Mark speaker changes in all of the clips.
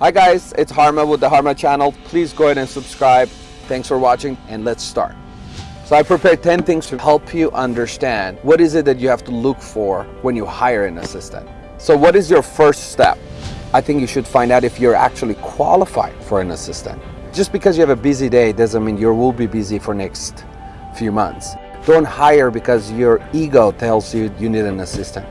Speaker 1: Hi guys, it's Harma with the Harma channel. Please go ahead and subscribe. Thanks for watching and let's start. So I prepared 10 things to help you understand what is it that you have to look for when you hire an assistant. So what is your first step? I think you should find out if you're actually qualified for an assistant. Just because you have a busy day doesn't mean you will be busy for next few months. Don't hire because your ego tells you you need an assistant.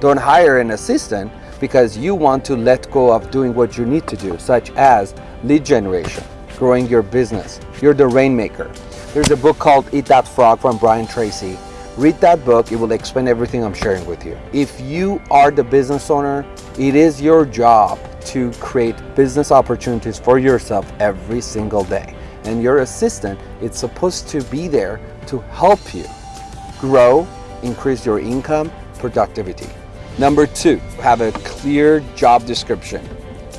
Speaker 1: Don't hire an assistant because you want to let go of doing what you need to do, such as lead generation, growing your business. You're the rainmaker. There's a book called Eat That Frog from Brian Tracy. Read that book, it will explain everything I'm sharing with you. If you are the business owner, it is your job to create business opportunities for yourself every single day. And your assistant is supposed to be there to help you grow, increase your income, productivity. Number two, have a clear job description.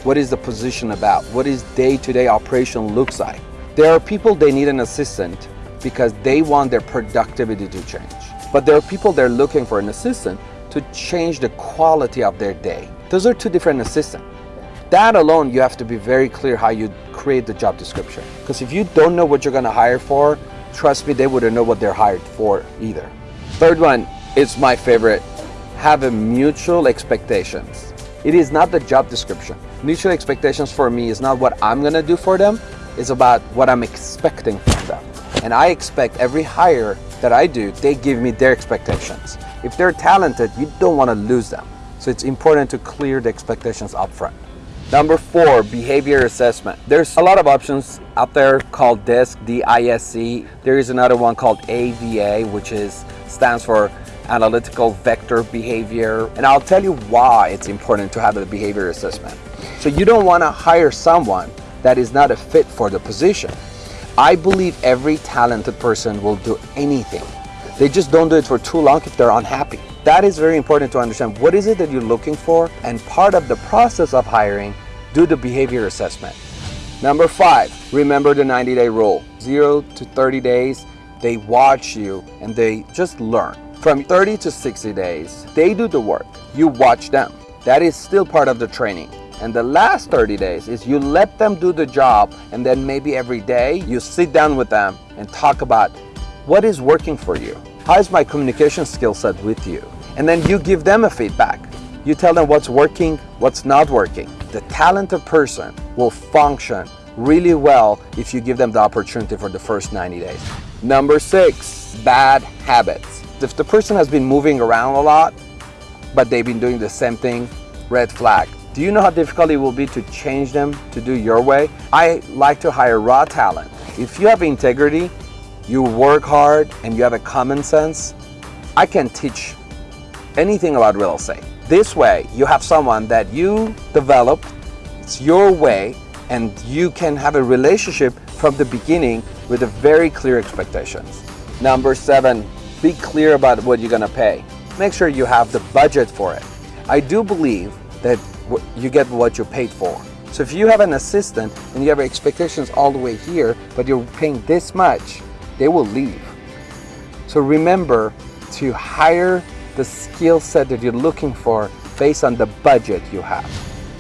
Speaker 1: What is the position about? What is day-to-day -day operation looks like? There are people they need an assistant because they want their productivity to change. But there are people they're looking for an assistant to change the quality of their day. Those are two different assistants. That alone, you have to be very clear how you create the job description. Because if you don't know what you're gonna hire for, trust me, they wouldn't know what they're hired for either. Third one is my favorite have a mutual expectations. It is not the job description. Mutual expectations for me is not what I'm gonna do for them, it's about what I'm expecting from them. And I expect every hire that I do, they give me their expectations. If they're talented, you don't wanna lose them. So it's important to clear the expectations up front. Number four, behavior assessment. There's a lot of options out there called DISC, D-I-S-C. There is another one called AVA, which is stands for analytical vector behavior. And I'll tell you why it's important to have a behavior assessment. So you don't want to hire someone that is not a fit for the position. I believe every talented person will do anything. They just don't do it for too long if they're unhappy. That is very important to understand. What is it that you're looking for? And part of the process of hiring, do the behavior assessment. Number five, remember the 90 day rule. Zero to 30 days, they watch you and they just learn. From 30 to 60 days, they do the work. You watch them. That is still part of the training. And the last 30 days is you let them do the job and then maybe every day you sit down with them and talk about what is working for you. How is my communication skill set with you? And then you give them a feedback. You tell them what's working, what's not working. The talented person will function really well if you give them the opportunity for the first 90 days. Number six, bad habits. If the person has been moving around a lot, but they've been doing the same thing, red flag. Do you know how difficult it will be to change them to do your way? I like to hire raw talent. If you have integrity, you work hard, and you have a common sense, I can teach anything about real estate. This way, you have someone that you develop, it's your way, and you can have a relationship from the beginning with a very clear expectations. Number seven, be clear about what you're going to pay. Make sure you have the budget for it. I do believe that you get what you paid for. So if you have an assistant and you have expectations all the way here, but you're paying this much, they will leave. So remember to hire the skill set that you're looking for based on the budget you have.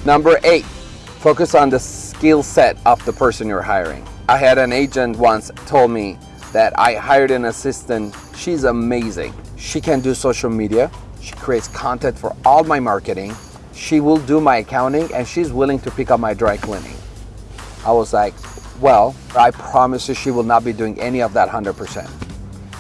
Speaker 1: Number eight, focus on the skill set of the person you're hiring. I had an agent once told me that I hired an assistant. She's amazing. She can do social media. She creates content for all my marketing. She will do my accounting and she's willing to pick up my dry cleaning. I was like, well, I promise you she will not be doing any of that 100%.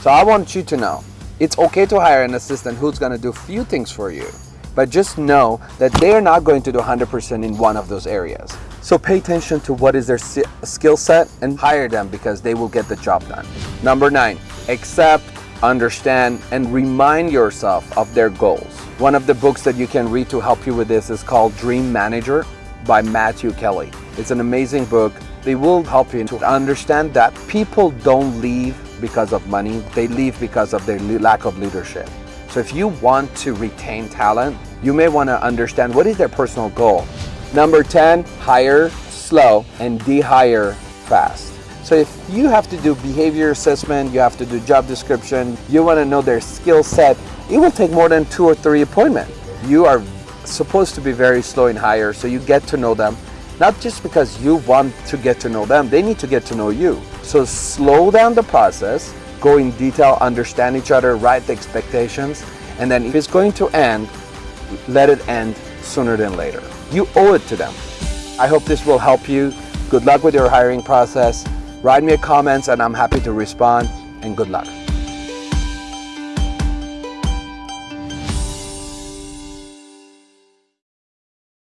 Speaker 1: So I want you to know, it's okay to hire an assistant who's gonna do few things for you, but just know that they are not going to do 100% in one of those areas. So pay attention to what is their skill set and hire them because they will get the job done. Number nine, accept, understand, and remind yourself of their goals. One of the books that you can read to help you with this is called Dream Manager by Matthew Kelly. It's an amazing book. They will help you to understand that people don't leave because of money. They leave because of their lack of leadership. So if you want to retain talent, you may want to understand what is their personal goal Number 10, hire slow and de-hire fast. So if you have to do behavior assessment, you have to do job description, you want to know their skill set, it will take more than two or three appointments. You are supposed to be very slow in hire, so you get to know them. Not just because you want to get to know them, they need to get to know you. So slow down the process, go in detail, understand each other, write the expectations, and then if it's going to end, let it end sooner than later. You owe it to them. I hope this will help you. Good luck with your hiring process. Write me a comment and I'm happy to respond and good luck.